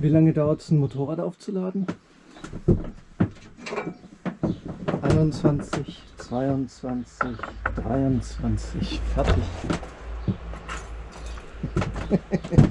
Wie lange dauert es, ein Motorrad aufzuladen? 21, 22, 23, fertig.